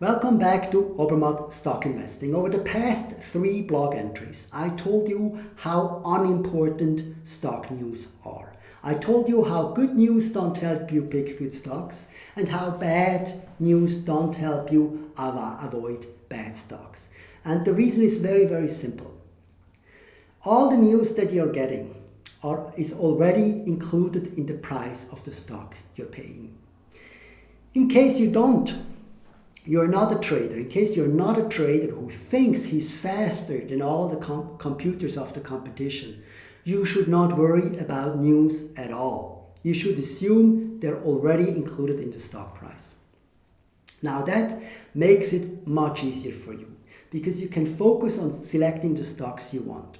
Welcome back to Obermatt Stock Investing. Over the past three blog entries, I told you how unimportant stock news are. I told you how good news don't help you pick good stocks and how bad news don't help you avoid bad stocks. And the reason is very, very simple. All the news that you're getting are, is already included in the price of the stock you're paying. In case you don't you're not a trader, in case you're not a trader who thinks he's faster than all the com computers of the competition, you should not worry about news at all. You should assume they're already included in the stock price. Now that makes it much easier for you because you can focus on selecting the stocks you want.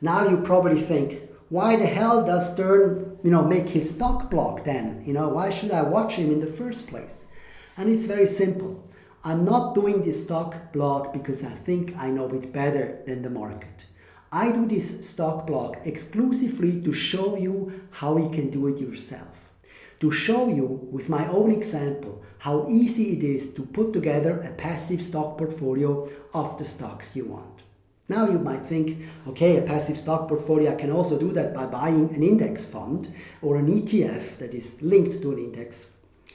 Now you probably think, why the hell does Stern, you know, make his stock blog then? You know, why should I watch him in the first place? And it's very simple. I'm not doing this stock blog because I think I know it better than the market. I do this stock blog exclusively to show you how you can do it yourself. To show you with my own example how easy it is to put together a passive stock portfolio of the stocks you want. Now you might think, okay, a passive stock portfolio, I can also do that by buying an index fund or an ETF that is linked to an index,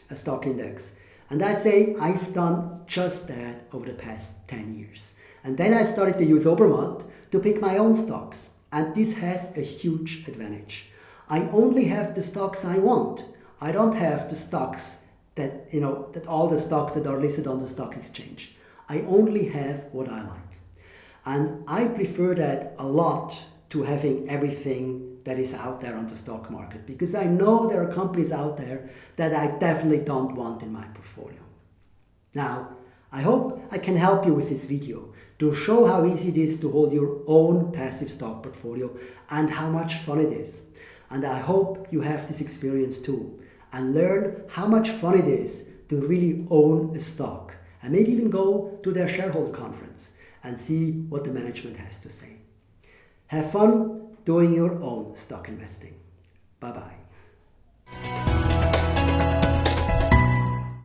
a stock index. And I say I've done just that over the past 10 years. And then I started to use Obermatt to pick my own stocks. And this has a huge advantage. I only have the stocks I want. I don't have the stocks that, you know, that all the stocks that are listed on the stock exchange. I only have what I like. And I prefer that a lot to having everything that is out there on the stock market because I know there are companies out there that I definitely don't want in my portfolio. Now, I hope I can help you with this video to show how easy it is to hold your own passive stock portfolio and how much fun it is. And I hope you have this experience too and learn how much fun it is to really own a stock and maybe even go to their shareholder conference and see what the management has to say. Have fun doing your own stock investing. Bye-bye.